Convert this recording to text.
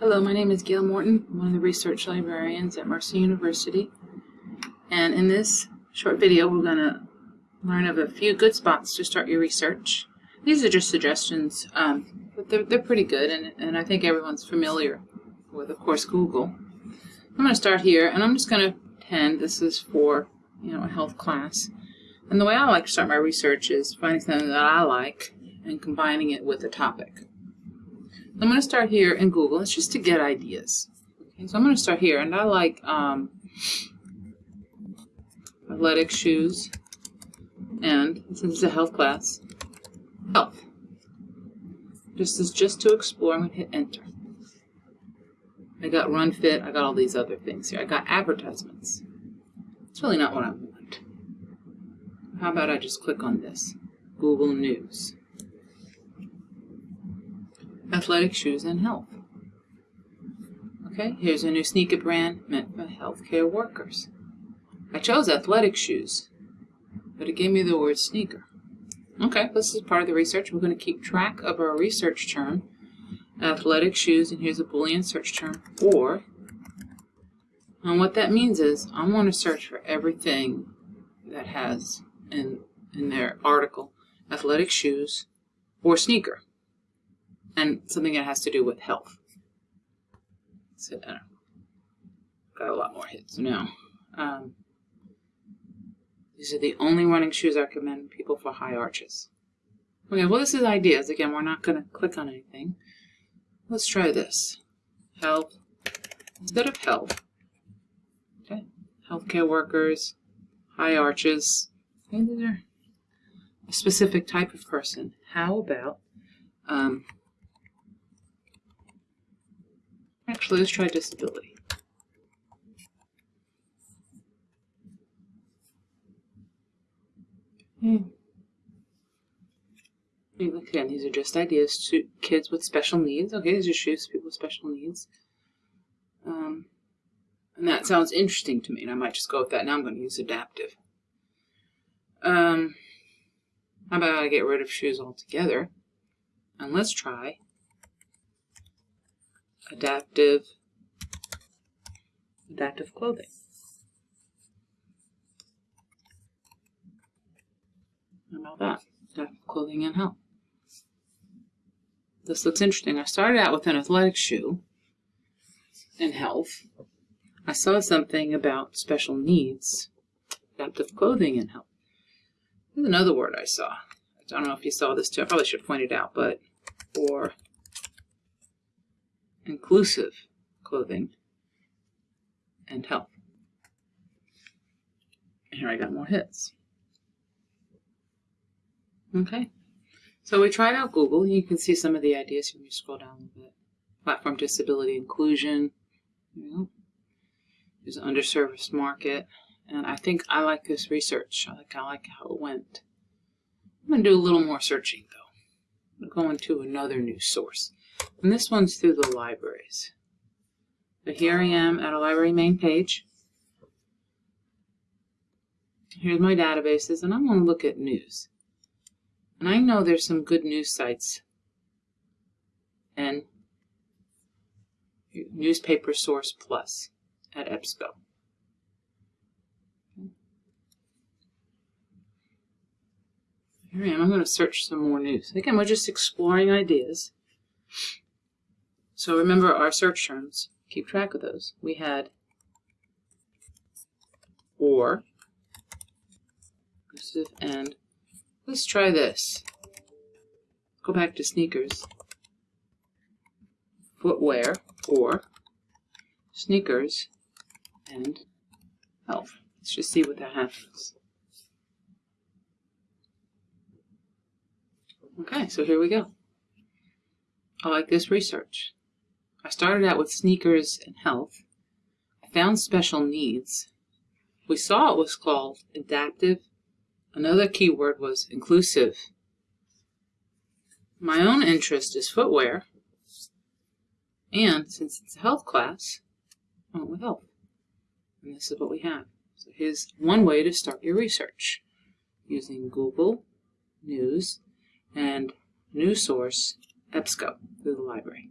Hello, my name is Gail Morton. I'm one of the research librarians at Mercer University. And in this short video, we're going to learn of a few good spots to start your research. These are just suggestions, um, but they're, they're pretty good, and, and I think everyone's familiar with, of course, Google. I'm going to start here, and I'm just going to pretend this is for, you know, a health class. And the way I like to start my research is finding something that I like and combining it with a topic. I'm going to start here in Google. It's just to get ideas. Okay, so I'm going to start here, and I like um, athletic shoes, and since it's a health class, health. This is just to explore. I'm going to hit enter. I got Run Fit. I got all these other things here. I got advertisements. It's really not what I want. How about I just click on this? Google News athletic shoes and health. Okay, here's a new sneaker brand meant for healthcare workers. I chose athletic shoes, but it gave me the word sneaker. Okay, this is part of the research. We're going to keep track of our research term, athletic shoes, and here's a Boolean search term, or. And what that means is I want to search for everything that has in, in their article athletic shoes or sneaker and something that has to do with health. So, uh, got a lot more hits now. Um, these are the only running shoes I recommend people for high arches. Okay, well this is ideas. Again, we're not going to click on anything. Let's try this. Health. Instead of health. Okay. Healthcare workers. High arches. Okay, these are a specific type of person. How about um, Actually, let's try disability. Hmm. Again, these are just ideas to kids with special needs. Okay, these are shoes for people with special needs. Um, and that sounds interesting to me, and I might just go with that. Now I'm going to use adaptive. Um, how about I get rid of shoes altogether? And let's try adaptive adaptive clothing. How about that? Adaptive clothing and health. This looks interesting. I started out with an athletic shoe and health. I saw something about special needs, adaptive clothing and health. There's another word I saw. I don't know if you saw this too. I probably should point it out, but for inclusive clothing and health. And here I got more hits. Okay, so we tried out Google. You can see some of the ideas when you scroll down a little bit. Platform disability inclusion. There's an underserviced market. And I think I like this research. I like, I like how it went. I'm going to do a little more searching, though. I'm going to another news source. And this one's through the libraries. So here I am at a library main page. Here's my databases, and I'm going to look at news. And I know there's some good news sites and Newspaper Source Plus at EBSCO. Here I am. I'm going to search some more news. Again, we're just exploring ideas. So remember our search terms. Keep track of those. We had or, and let's try this. Go back to sneakers, footwear, or sneakers, and health. Let's just see what that happens. Okay, so here we go. I like this research. I started out with sneakers and health. I found special needs. We saw it was called adaptive. Another keyword was inclusive. My own interest is footwear. And since it's a health class, I went with health. And this is what we have. So here's one way to start your research using Google News and News Source EBSCO through the library.